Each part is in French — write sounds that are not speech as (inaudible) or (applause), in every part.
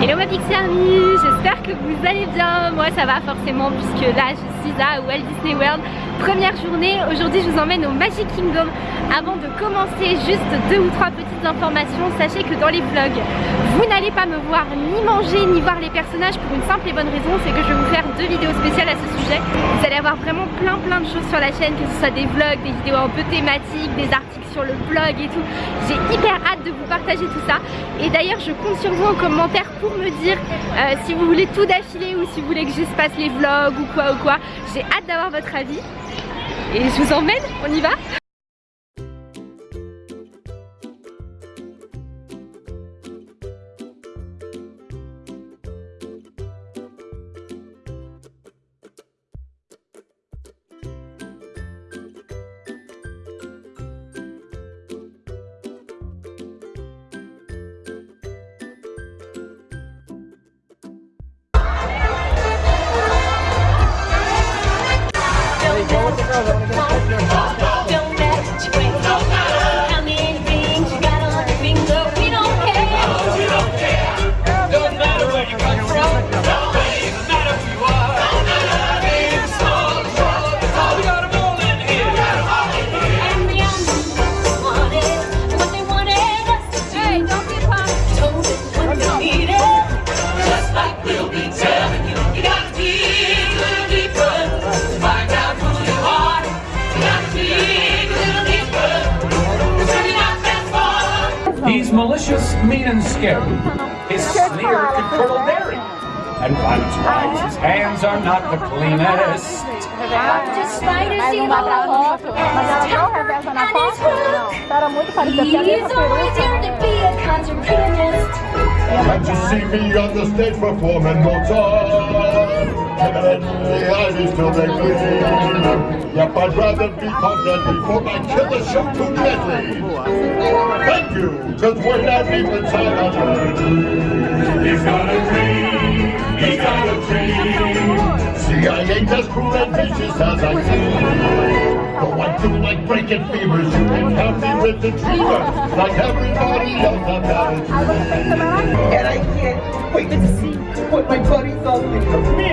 Hello ma Pixie Army, j'espère que vous allez bien, moi ça va forcément puisque là je suis à Walt Disney World. Première journée, aujourd'hui je vous emmène au Magic Kingdom. Avant de commencer, juste deux ou trois petites informations. Sachez que dans les vlogs, vous n'allez pas me voir ni manger ni voir les personnages Pour une simple et bonne raison, c'est que je vais vous faire deux vidéos spéciales à ce sujet. Vous allez avoir vraiment plein plein de choses sur la chaîne Que ce soit des vlogs, des vidéos un peu thématiques, des articles sur le blog et tout. J'ai hyper hâte de vous partager tout ça. Et d'ailleurs je compte sur vous en commentaire pour me dire euh, si vous voulez tout d'affilée ou si vous voulez que je les vlogs ou quoi ou quoi J'ai hâte d'avoir votre avis. Et je vous emmène, on y va? The cleanest. Despite here to see me on the stage performing Mozart? Evidently I be still they bleed. Yep, I'd rather be caught dead before my killer show too deadly. Thank you, cause we're not even time on He's got a dream, he's got a dream. I ain't as cruel and vicious as I seem. Though I do like breaking fevers, you can count me with the dreamer. Like everybody else, I've a dream. And I can't wait to see what my buddies all think of me.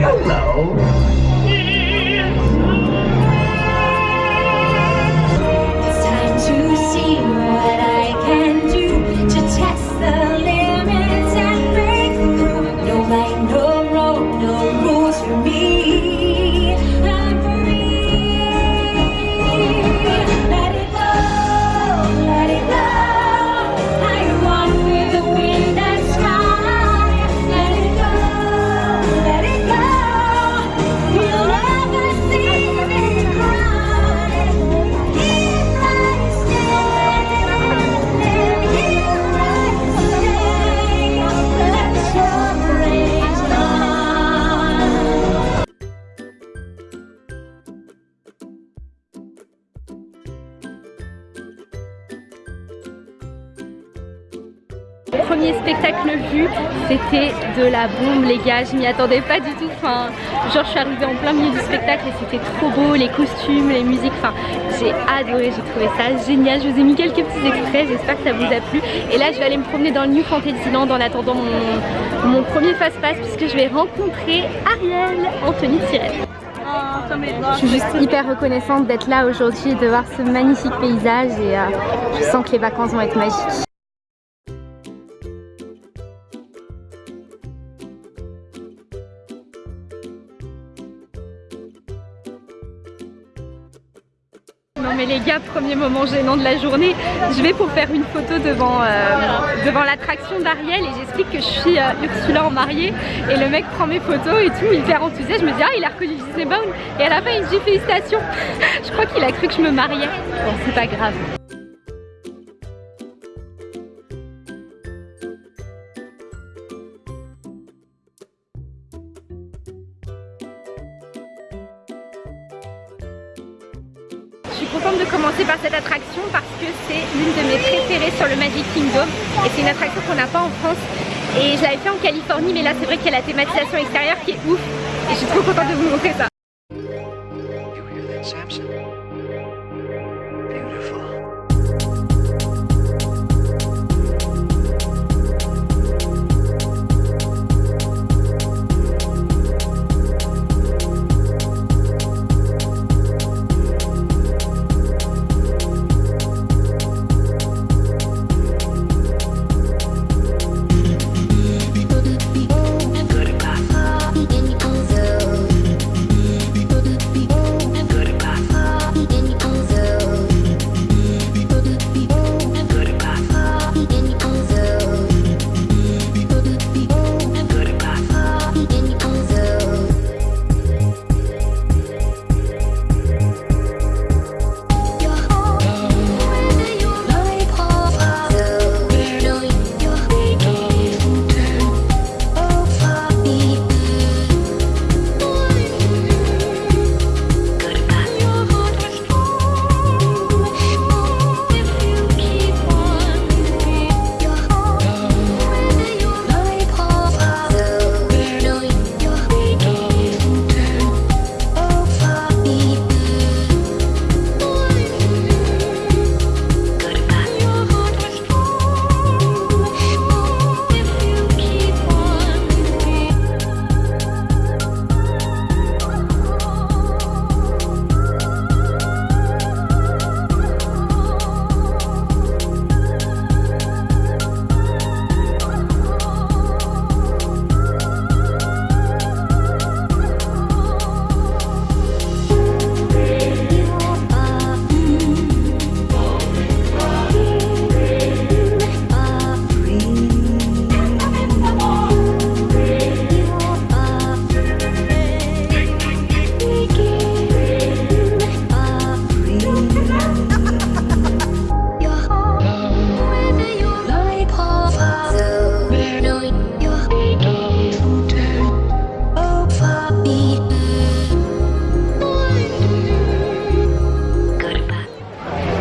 Hello. C'était de la bombe les gars, je m'y attendais pas du tout, enfin genre je suis arrivée en plein milieu du spectacle et c'était trop beau, les costumes, les musiques, enfin j'ai adoré, j'ai trouvé ça génial, je vous ai mis quelques petits extraits, j'espère que ça vous a plu. Et là je vais aller me promener dans le New Fantasyland en attendant mon, mon premier fast-pass puisque je vais rencontrer Ariel de sirène. Je suis juste hyper reconnaissante d'être là aujourd'hui et de voir ce magnifique paysage et euh, je sens que les vacances vont être magiques. Mais les gars, premier moment gênant de la journée, je vais pour faire une photo devant, euh, devant l'attraction d'Ariel et j'explique que je suis euh, Ursula en mariée et le mec prend mes photos et tout, hyper enthousiaste, je me dis ah il a reconnu Disneybound et à la fin il me dit félicitations, (laughs) je crois qu'il a cru que je me mariais, bon c'est pas grave. Par cette attraction parce que c'est l'une de mes préférées sur le Magic Kingdom et c'est une attraction qu'on n'a pas en France. Et je l'avais fait en Californie mais là c'est vrai qu'il y a la thématisation extérieure qui est ouf. Et je suis trop contente de vous montrer ça.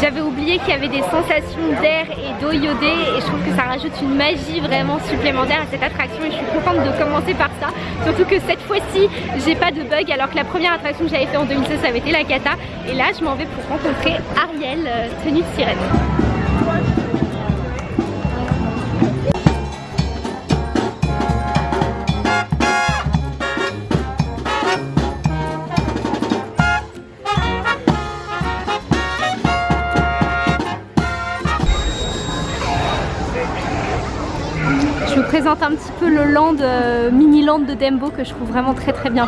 J'avais oublié qu'il y avait des sensations d'air et d'eau iodée et je trouve que ça rajoute une magie vraiment supplémentaire à cette attraction et je suis contente de commencer par ça. Surtout que cette fois-ci, j'ai pas de bug alors que la première attraction que j'avais fait en 2016, ça avait été la cata. Et là, je m'en vais pour rencontrer Ariel, euh, tenue de sirène. Un petit peu le land, euh, mini land de Dembo que je trouve vraiment très très bien.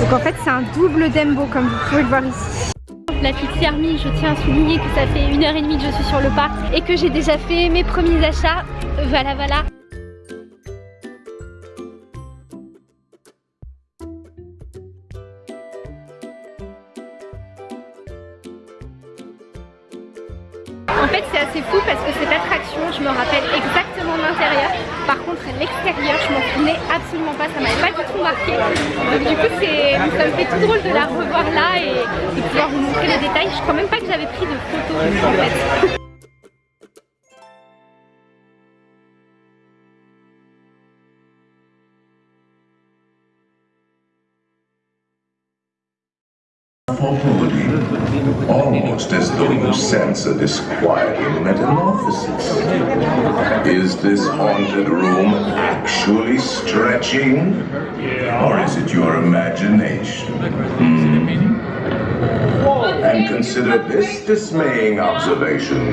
Donc en fait c'est un double Dembo comme vous pouvez le voir ici. La petite Hermie, je tiens à souligner que ça fait une heure et demie que je suis sur le parc et que j'ai déjà fait mes premiers achats. Voilà voilà. En fait c'est assez fou parce que cette attraction, je me rappelle exactement l'intérieur. Par contre l'extérieur, je m'en souvenais absolument pas, ça m'avait pas du tout marqué. Donc du coup ça me fait tout drôle de la revoir là et de pouvoir vous montrer les détails. Je crois même pas que j'avais pris de photos en fait. Almost as though you sense a disquieting metamorphosis. Is this haunted room actually stretching? Or is it your imagination? Hmm. And consider this dismaying observation.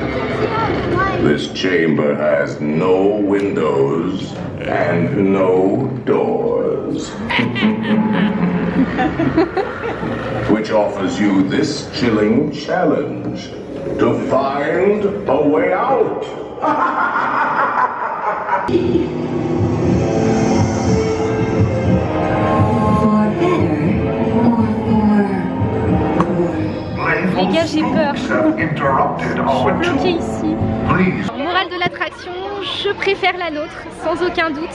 This chamber has no windows and no doors. (laughs) which offers you this chilling challenge to find a way out. Les gars j'ai peur. our Bloqué ici. Morale de l'attraction, je préfère la nôtre, sans aucun doute.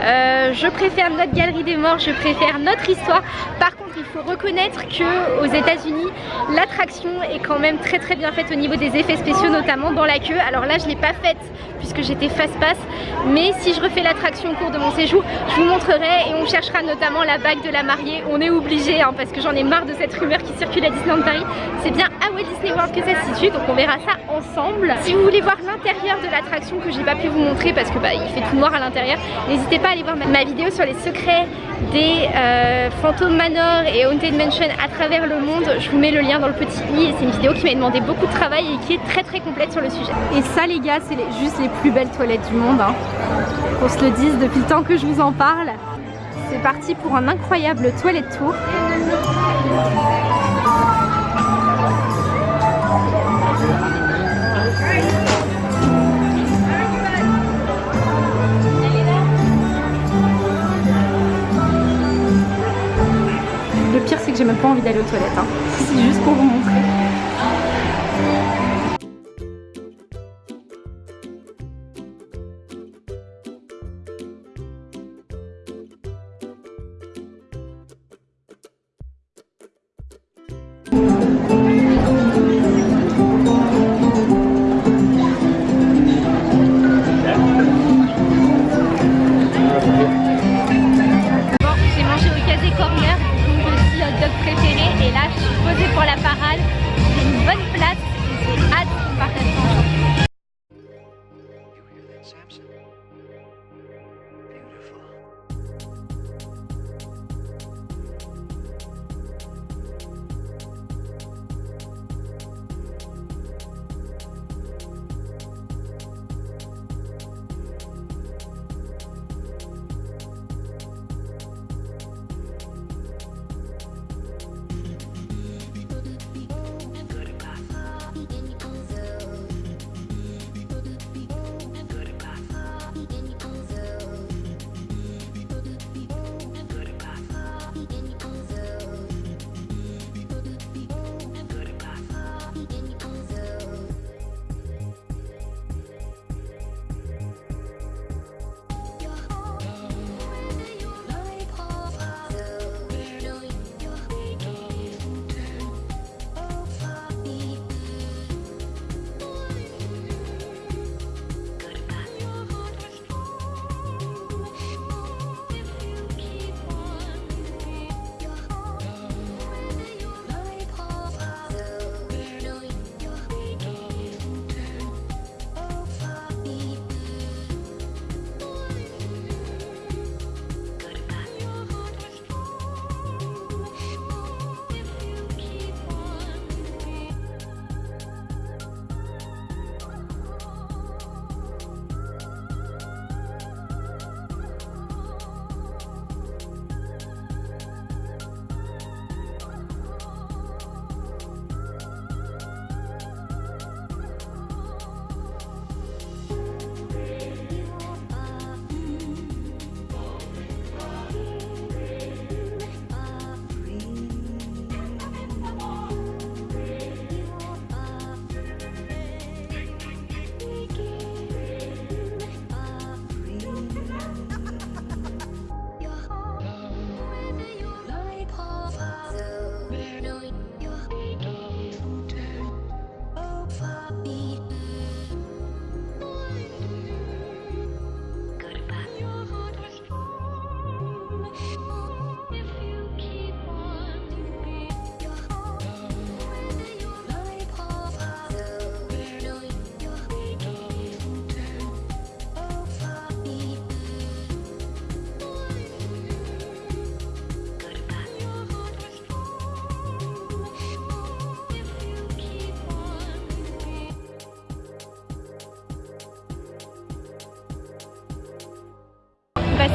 Euh, je préfère notre galerie des morts, je préfère notre histoire. Par il faut reconnaître que aux États-Unis, l'attraction est quand même très très bien faite au niveau des effets spéciaux, notamment dans la queue. Alors là, je l'ai pas faite puisque j'étais face-passe, mais si je refais l'attraction au cours de mon séjour, je vous montrerai et on cherchera notamment la bague de la mariée. On est obligé, hein, parce que j'en ai marre de cette rumeur qui circule à Disneyland Paris. C'est bien Walt Disney World que ça se situe, donc on verra ça ensemble. Si vous voulez voir l'intérieur de l'attraction que j'ai pas pu vous montrer parce que bah, il fait tout noir à l'intérieur, n'hésitez pas à aller voir ma, vidéo sur les secrets des euh, Phantom Manor et Haunted Mansion à travers le monde. Je vous mets le lien dans le petit i et c'est une vidéo qui m'a demandé beaucoup de travail et qui est très très complète sur le sujet. Et ça les gars, c'est juste les plus belles toilettes du monde. Hein. Qu'on se le dise depuis le temps que je vous en parle. C'est parti pour un incroyable toilette tour. J'ai même pas envie d'aller aux toilettes. hein. C'est juste pour vous montrer. J'ai une bonne place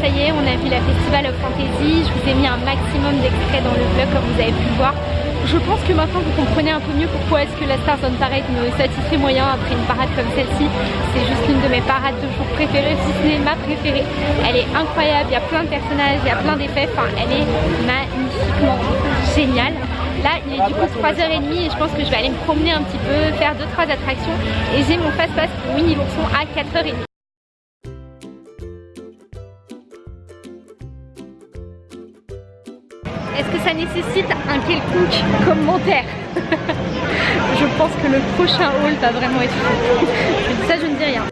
ça y est, on a vu la Festival of Fantasy. Je vous ai mis un maximum d'extraits dans le vlog comme vous avez pu le voir. Je pense que maintenant vous comprenez un peu mieux pourquoi est-ce que la Stars on Parade me satisfait moyen après une parade comme celle-ci. C'est juste l'une de mes parades de jour préférées, si ce n'est ma préférée. Elle est incroyable, il y a plein de personnages, il y a plein d'effets, enfin elle est magnifiquement géniale. Là il est du coup 3h30 et je pense que je vais aller me promener un petit peu, faire 2-3 attractions et j'ai mon fast-pass pour Winnie l'ourson à 4h30. Est-ce que ça nécessite un quelconque commentaire (laughs) Je pense que le prochain haul va vraiment être fou. Ça, je ne dis rien.